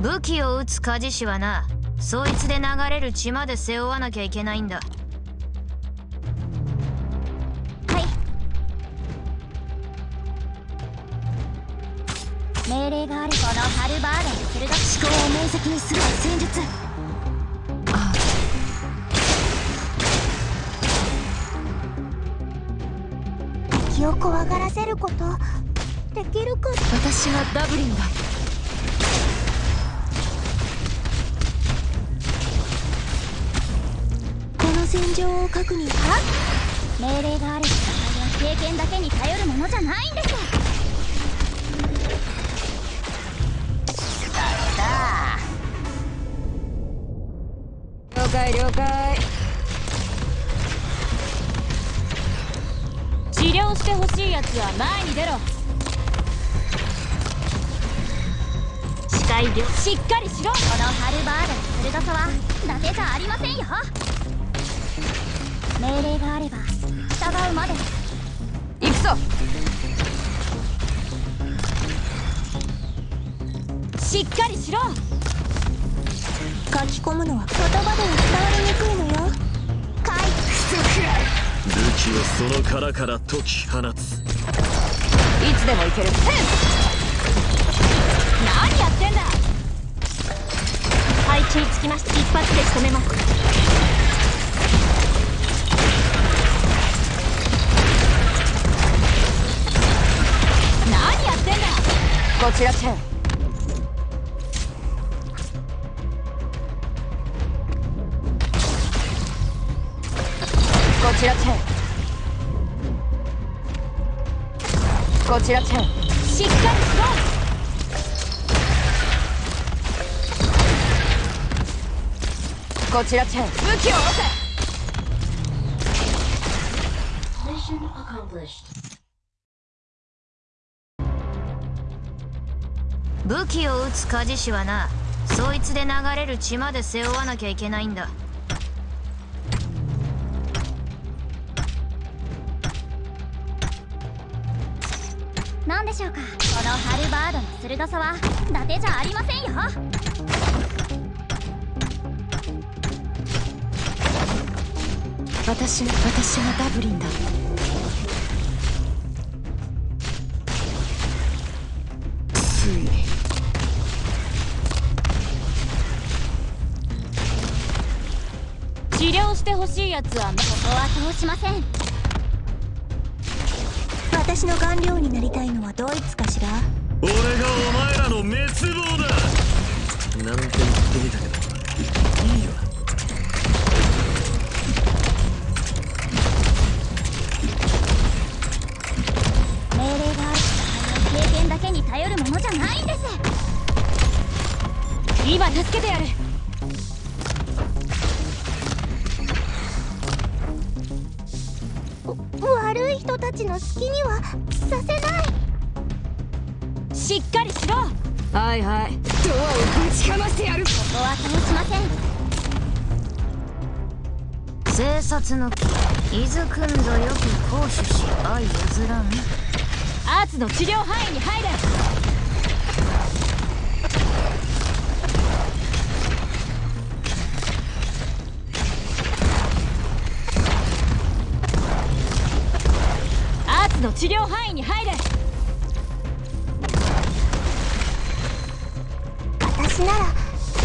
武器を撃つ鍛冶師はなそいつで流れる血まで背負わなきゃいけないんだ。はい。命令があるこのハルバードの鋭思考を明晰にする戦術。敵を怖がらせることできるか。私はダブリンだ戦場を確認は命令がある戦いは経験だけに頼るものじゃないんです。了解了解。治療してほしいやつは前に出ろ。視界量しっかりしろ。このハルバードの鋭さは伊達じゃありませんよ命令があれば従うまで。行くぞ。しっかりしろ。書き込むのは言葉では伝わりにくいのよ。回復武器をその殻から解き放つ。いつでもいける。何やってんだ。配置につきまして一発で仕留めますこちらチェン。こちらチェン。こちらチェン。しっかりしろこちらチェン。武器を下ろせ武器を撃つ鍛冶師はなそいつで流れる血まで背負わなきゃいけないんだ。何でしょうか？このハルバードの鋭さは伊達じゃありませんよ。私私はダブリンだしてほしいやつはここは通しません。私の顔料になりたいのはドイツかしら？俺がお前らの滅亡だ。なんて言ってみたけどいいわ命令がある経験だけに頼るものじゃないんです。今助けてやる人たちの好きにはさせない。しっかりしろ。はいはい。ドアをぶちかましてやる。ここは通しません。生殺の木伊豆くんぞよく行使し相譲らん。アーツの治療範囲に入れの治療範囲に入れ。私なら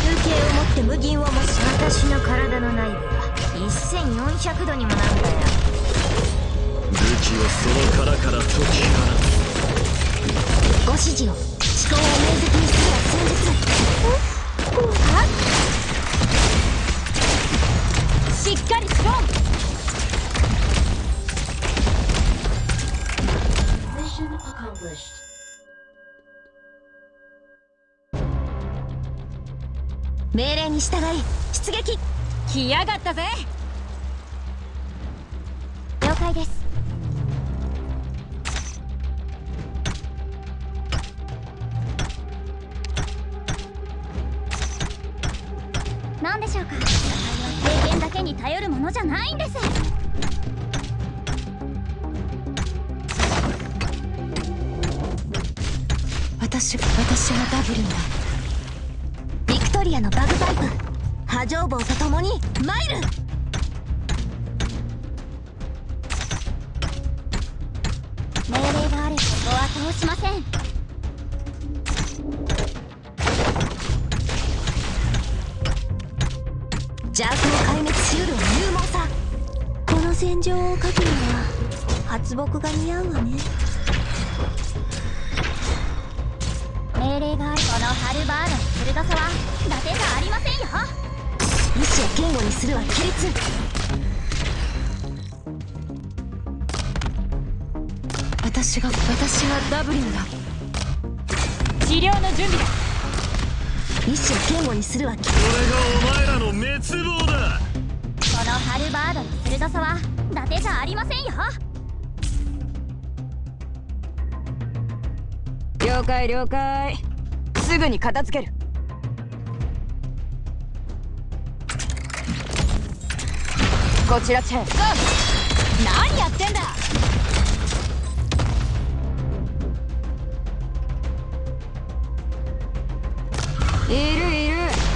風景を持って無銀をもし私の体の内部は1400度にもなんだよ。武器をその殻から解き放つご指示を思考を明晰にするは戦術しっかりしろ命令に従い出撃来やがったぜ了解です何でしょうか経験だけに頼るものじゃないんです私私はダブリンだトリアのバグパイプ。波状棒と共にマイル命令があればここは通しません。邪悪を壊滅しうるは勇猛さ。この戦場を書くには発木が似合うわね。ードの鋭さは伊達じゃありませんよ意志を堅固にするは規律私が私がダブリンだ治療の準備だ意志を堅固にするは規これがお前らの滅亡だこのハルバードの鋭さは伊達じゃありませんよ了解了解。すぐに片付ける。こちらチェン。何やってんだ。いるいる。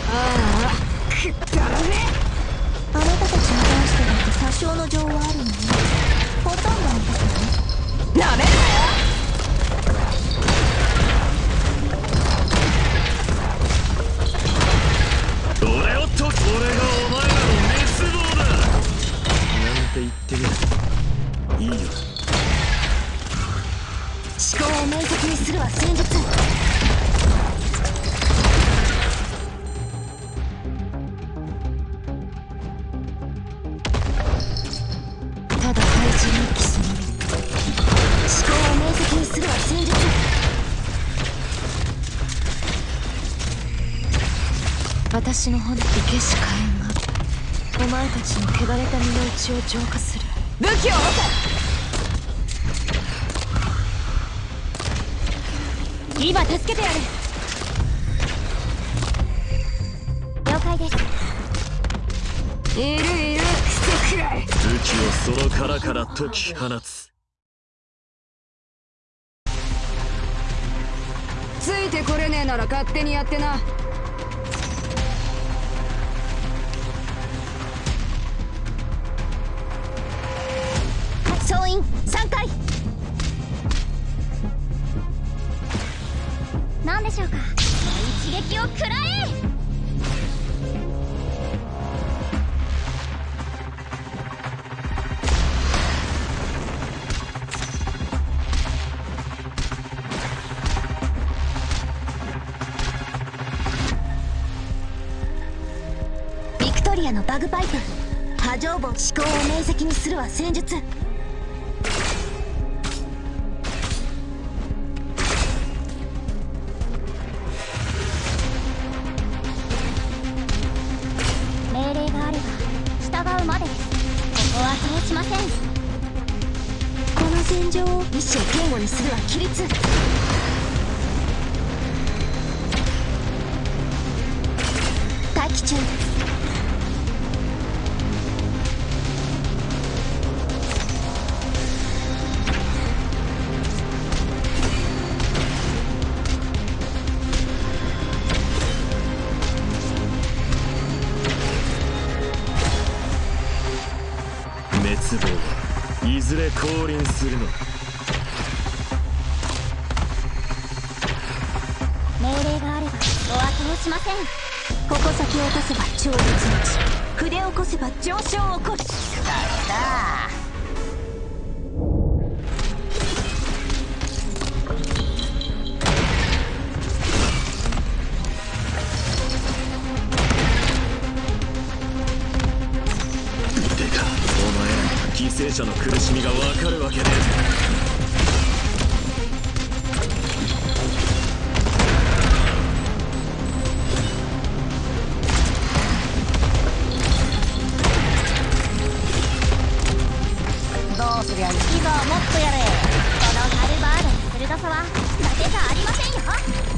ああ。くだらね。あなたたちに関してだって多少の情はあるのね。ほとんどのことね。なめするは戦術。ただ廃人のキスのみ思考を明晰にするは戦術。私の本気けし火炎がお前たちの汚れた身の内を浄化する。武器を持て。今助けてやる。了解です。いるいる。してくらい武器をその殻から解き放つ。ついてこれねえなら勝手にやってな解析にするわ戦術。命令があれば従うまでここは通しません。この戦場を一生堅固にするは規律。待機中。降臨するの命令があればお後をしません。ここ先を落とせば超絶落ち筆を起こせば上昇を起こすてか犠牲者の苦しみが分かるわけねえぜどうすりゃいいぞもっとやれ。このハルバードの鋭さは伊達じゃありませんよ。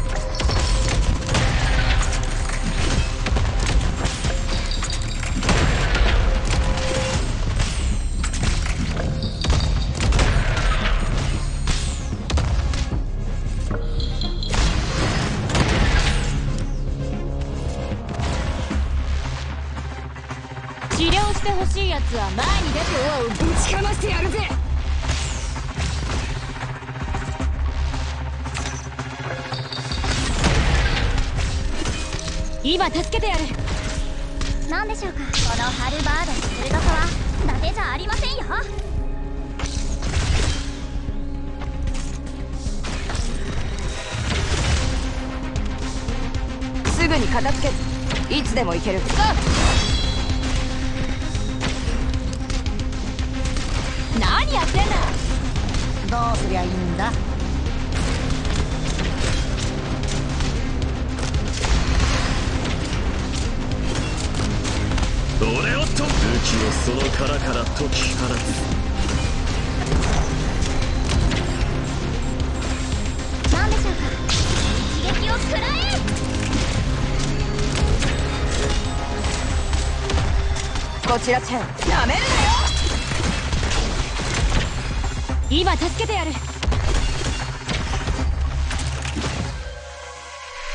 ほしいやつは前に出てドアをぶちかましてやるぜ。今助けてやる。何でしょうか？このハルバードの鋭さは。伊達じゃありませんよ。すぐに片付けいつでも行ける何やってんだ？どうすりゃいいんだ？俺をと武器をその殻から解き放つ？何でしょうか？一撃を食らえ！こちらチェン。なめるなよ今助けてやる。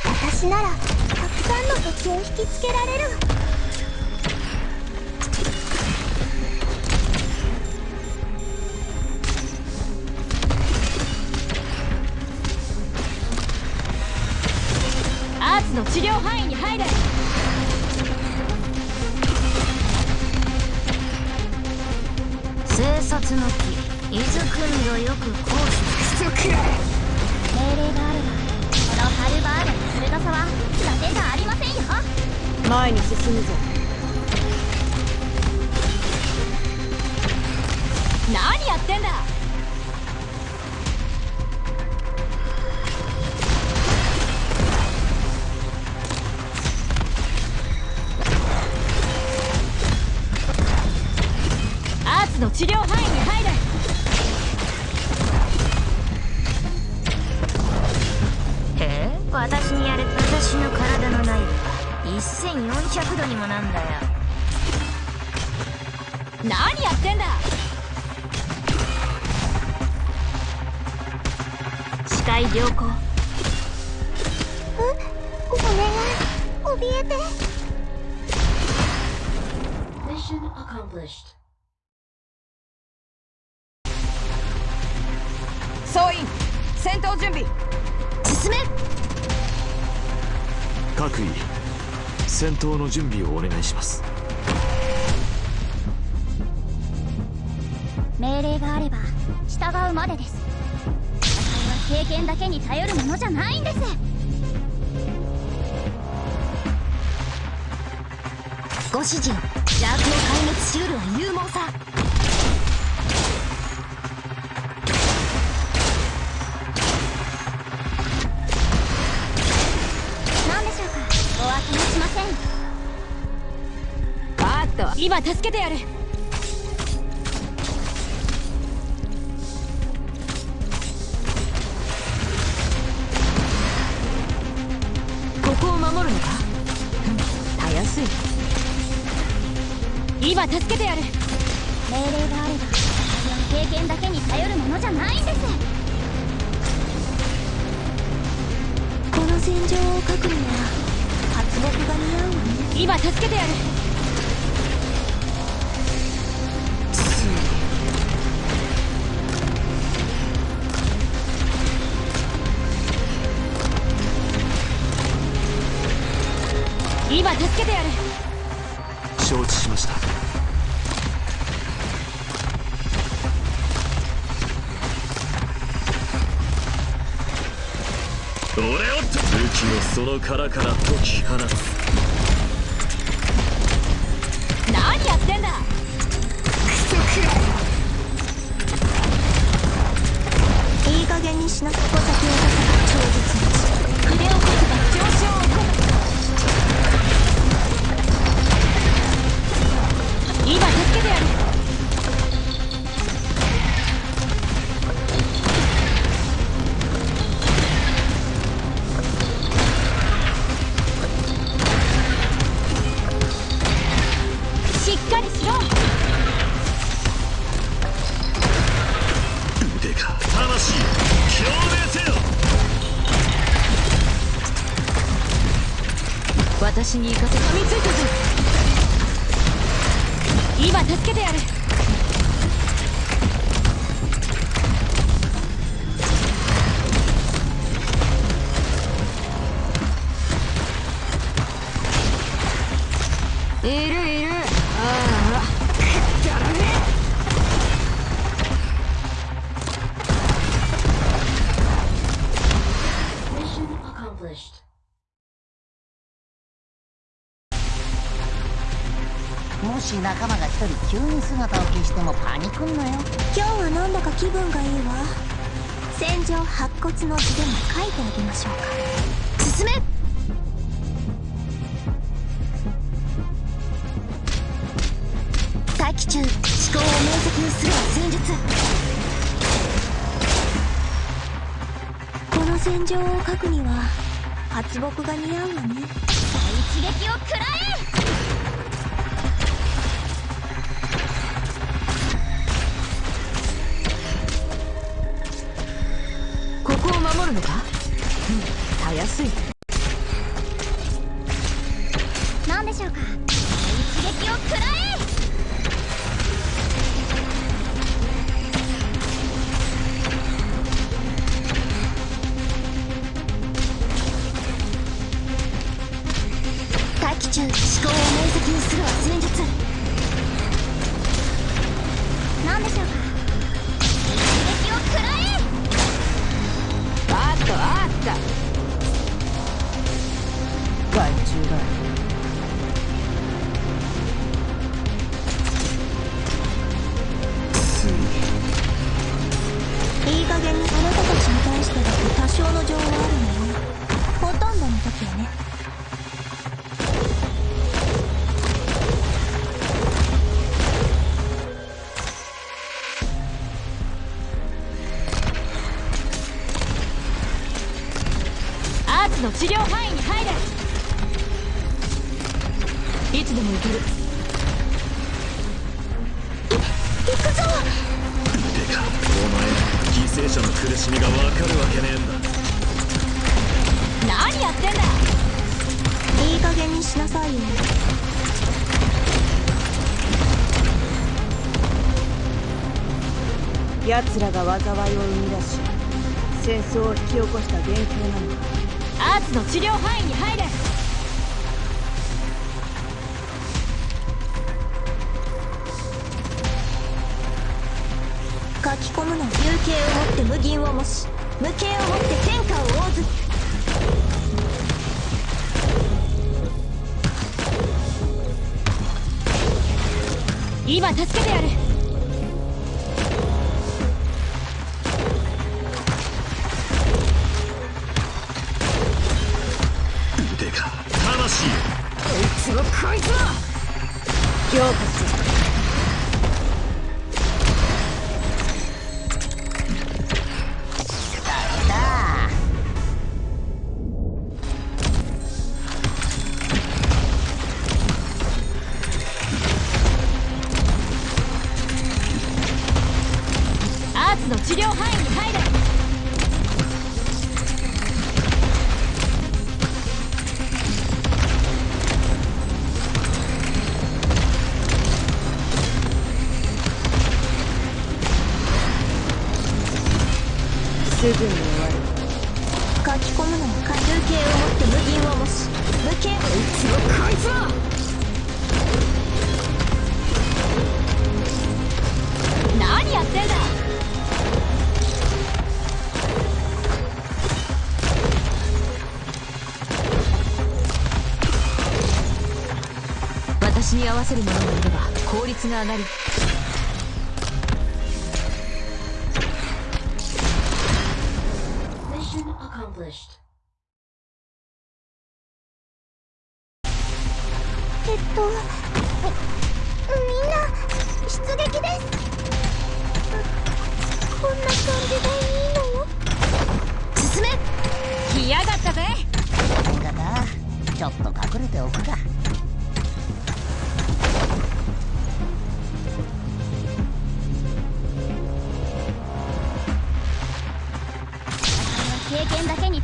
私ならたくさんの敵を引きつけられる。アーツの治療範囲に入れ。生殺の木伊豆くんぞよく行使クソく命令があればこのハルバードの鋭さは伊達じゃありませんよ前に進むぞ何やってんだアーツの治療範囲に1400度にもなんだよ。何やってんだ。視界良好。お願い怯えて。Mission accomplished. 総員戦闘準備。進め。各位戦闘の準備をお願いします。命令があれば従うまでです。戦いは経験だけに頼るものじゃないんです。ご指示を邪悪を壊滅しうるは勇猛さ。今助けてやる。ここを守るのか？うんたやすい。今助けてやる。命令があれば経験だけに頼るものじゃないんです。この戦場を描くには発木が似合うわね。今助けてやる今助けてやる。承知しました。俺を。と武器をその殻から解き放つ今助けてやるいる。し仲間が一人急に姿を消してもパニクんなよ。今日はなんだか気分がいいわ。戦場白骨の図でも書いてあげましょうか。進め！大気中。思考を明晰にするは戦術。この戦場を書くには発木が似合うわね。一撃を食らえすい。何でしょうか？一撃を食らえ！大気中思考を明晰にするわの治療範囲に入れ。いつでも行ける。行くぞ。てかお前犠牲者の苦しみがわかるわけねえんだ。何やってんだ。いい加減にしなさいよ。奴らが災いを生み出し戦争を引き起こした元凶なのかアーツの治療範囲に入れ。書き込むの。有形をもって無銀を模し無形をもって天下を覆ず今助けてやるに合わせる者がいれば効率が上がり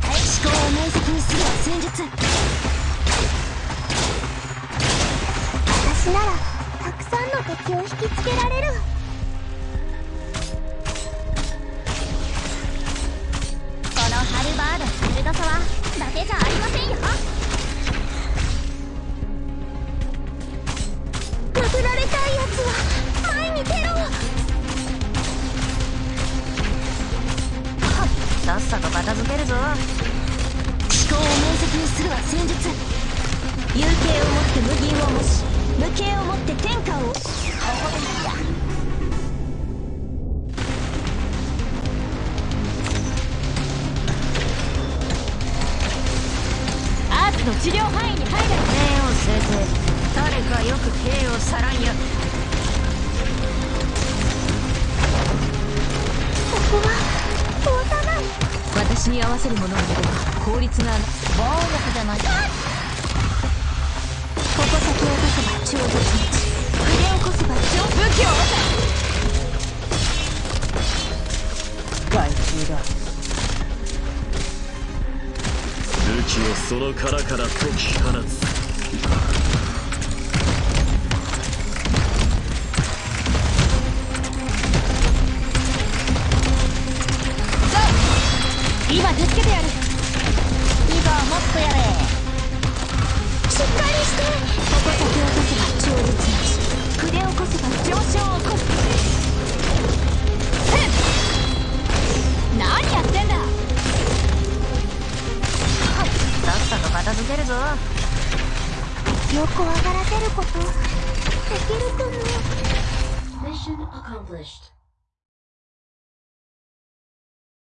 思考を明晰にする戦術。私ならたくさんの敵を引きつけられる。の治療範囲に入れ目を据えて誰かよく兵をさらんやここは。通さない私に合わせるものがいれば効率が暴力じゃないここ先を出せば超絶滅筆をこせば超武器を害虫だ武器をその殻から解き放つ。今助けてやる。いいぞもっとやれ。しっかりして。ここ先を出せば超絶滅筆を起こせば上昇を起こす。何やってんだ。片付けるぞ。よく上がらせること。できるかも